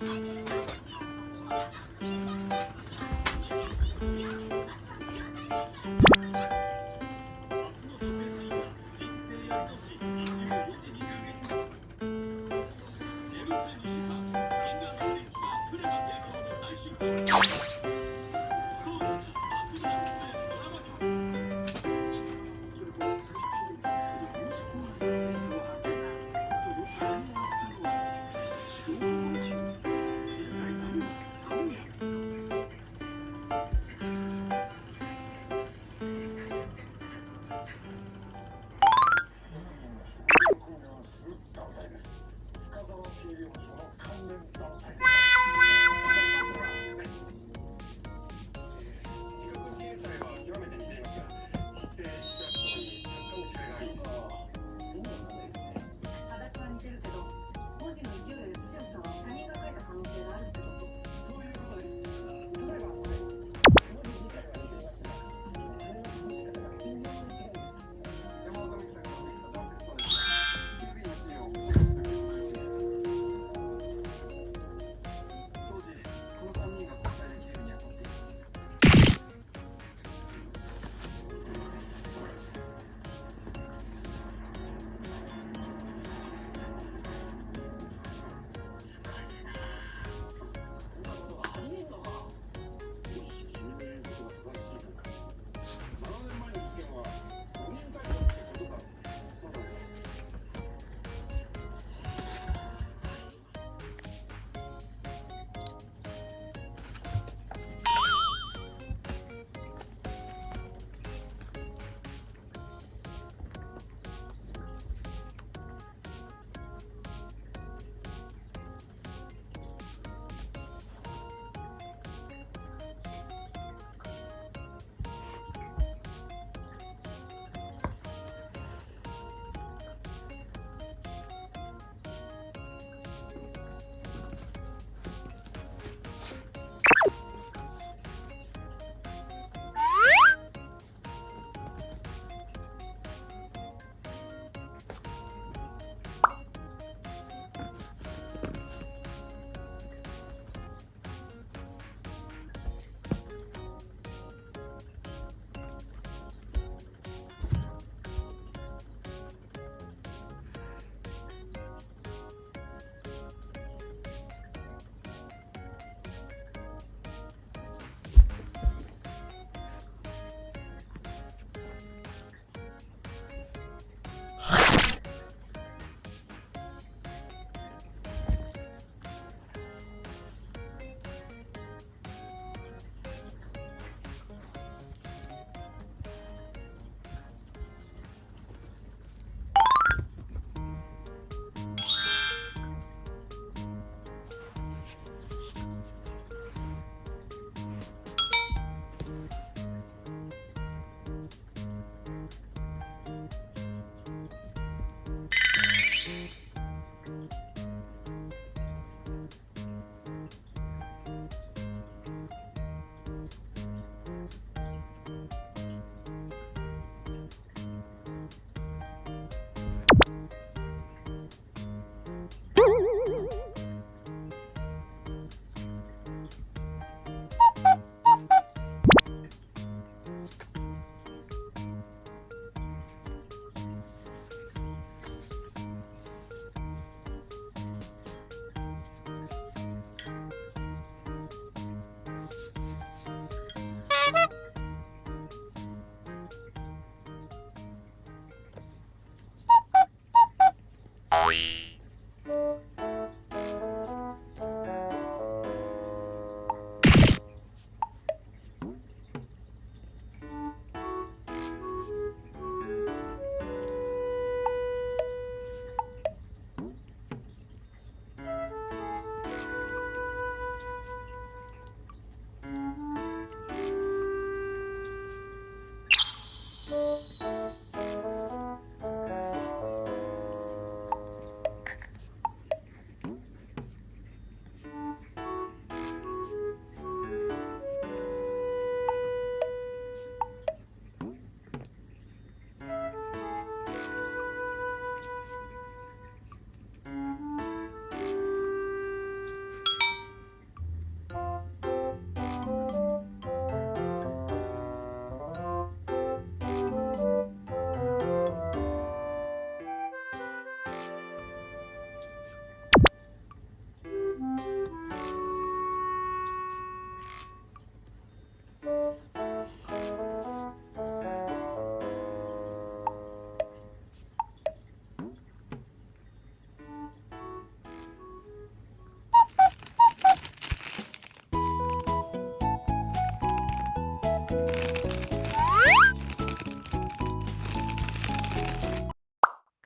快点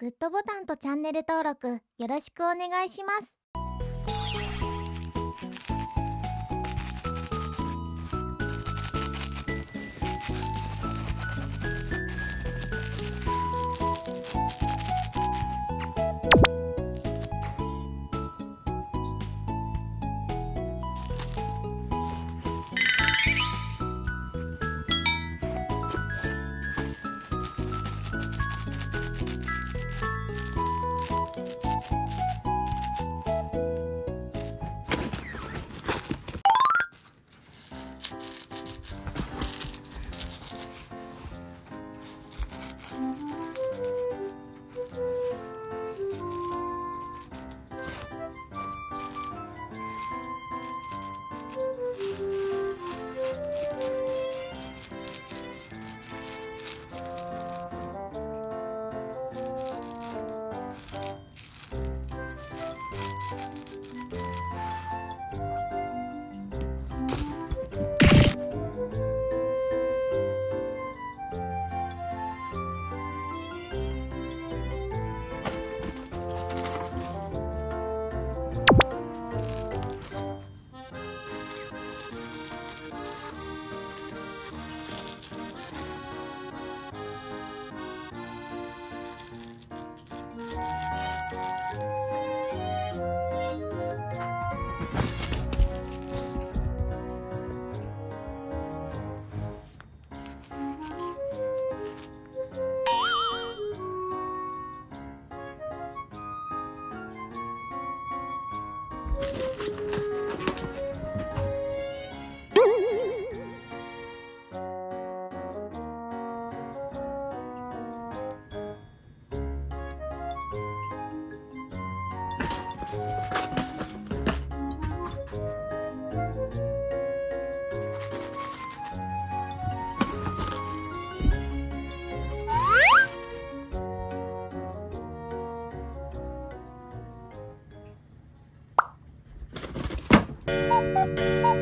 グッドボタンとチャンネル登録よろしくお願いします。Bye.